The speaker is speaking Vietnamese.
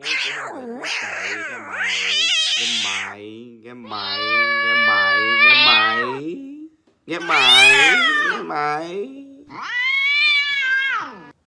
quý nghe mày nghe mày nghe mày nghe mày nghe mày nghe mày